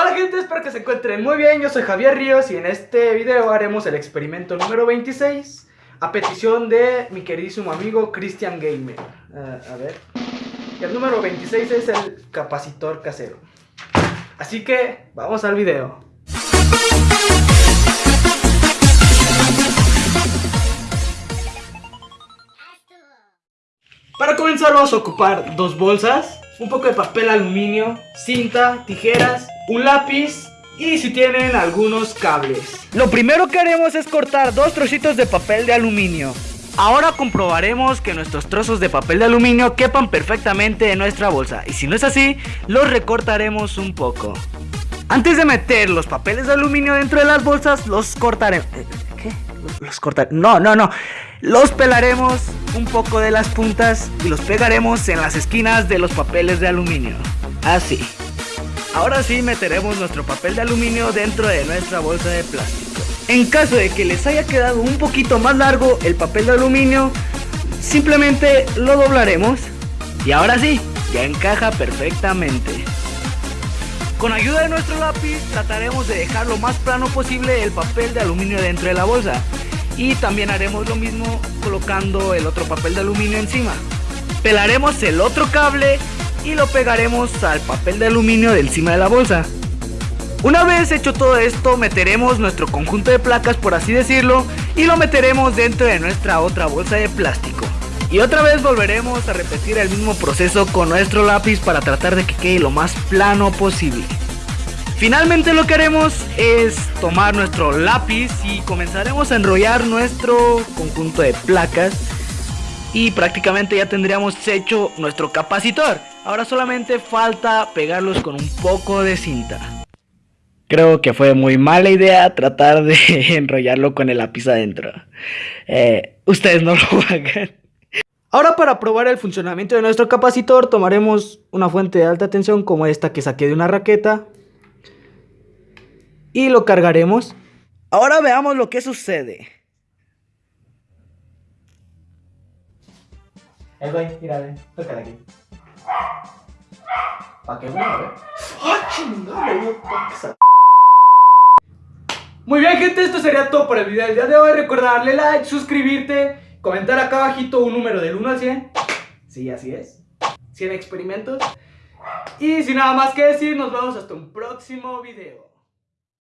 Hola gente, espero que se encuentren muy bien, yo soy Javier Ríos y en este video haremos el experimento número 26 a petición de mi queridísimo amigo Christian Gamer. Uh, a ver, el número 26 es el capacitor casero. Así que vamos al video. Para comenzar vamos a ocupar dos bolsas, un poco de papel aluminio, cinta, tijeras, un lápiz y si tienen algunos cables. Lo primero que haremos es cortar dos trocitos de papel de aluminio. Ahora comprobaremos que nuestros trozos de papel de aluminio quepan perfectamente en nuestra bolsa y si no es así, los recortaremos un poco. Antes de meter los papeles de aluminio dentro de las bolsas, los cortaremos... Eh, ¿Qué? Los cortaremos... No, no, no. Los pelaremos un poco de las puntas y los pegaremos en las esquinas de los papeles de aluminio. Así. Ahora sí meteremos nuestro papel de aluminio dentro de nuestra bolsa de plástico. En caso de que les haya quedado un poquito más largo el papel de aluminio, simplemente lo doblaremos y ahora sí, ya encaja perfectamente. Con ayuda de nuestro lápiz trataremos de dejar lo más plano posible el papel de aluminio dentro de la bolsa y también haremos lo mismo colocando el otro papel de aluminio encima. Pelaremos el otro cable y lo pegaremos al papel de aluminio de encima de la bolsa. Una vez hecho todo esto, meteremos nuestro conjunto de placas, por así decirlo, y lo meteremos dentro de nuestra otra bolsa de plástico. Y otra vez volveremos a repetir el mismo proceso con nuestro lápiz para tratar de que quede lo más plano posible. Finalmente lo que haremos es tomar nuestro lápiz y comenzaremos a enrollar nuestro conjunto de placas y prácticamente ya tendríamos hecho nuestro capacitor. Ahora solamente falta pegarlos con un poco de cinta. Creo que fue muy mala idea tratar de enrollarlo con el lápiz adentro. Eh, ustedes no lo hagan. Ahora para probar el funcionamiento de nuestro capacitor tomaremos una fuente de alta tensión como esta que saqué de una raqueta. Y lo cargaremos. Ahora veamos lo que sucede. Eh, güey, mira, tócala aquí. ¿Para qué, güey? ¡Ah, chingada! Muy bien gente, esto sería todo por el video del día de hoy Recuerda darle like, suscribirte, comentar acá abajito un número del 1 al 100 Sí, así es 100 experimentos Y sin nada más que decir, nos vemos hasta un próximo video